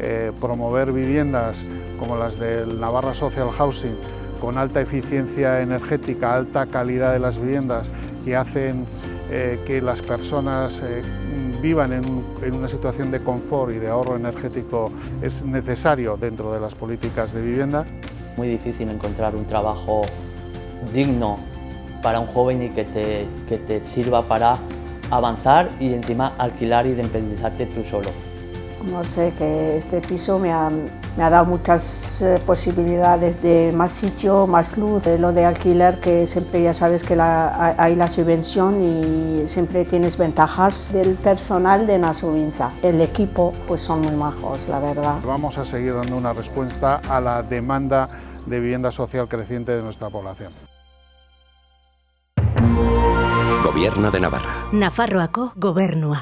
eh, promover viviendas como las del Navarra Social Housing con alta eficiencia energética, alta calidad de las viviendas que hacen eh, que las personas eh, vivan en, una situación de confort y de ahorro energético es necesario dentro de las políticas de vivienda. Muy difícil encontrar un trabajo digno para un joven y que te, que te sirva para avanzar y encima alquilar y independizarte tú solo. No sé, que este piso me ha, me ha dado muchas eh, posibilidades de más sitio, más luz, de lo de alquiler que siempre ya sabes que la, hay la subvención y siempre tienes ventajas del personal de Nasuvinza. El equipo pues son muy majos, la verdad. Vamos a seguir dando una respuesta a la demanda de vivienda social creciente de nuestra población. Gobierno de Navarra. Nafarroako gobernua.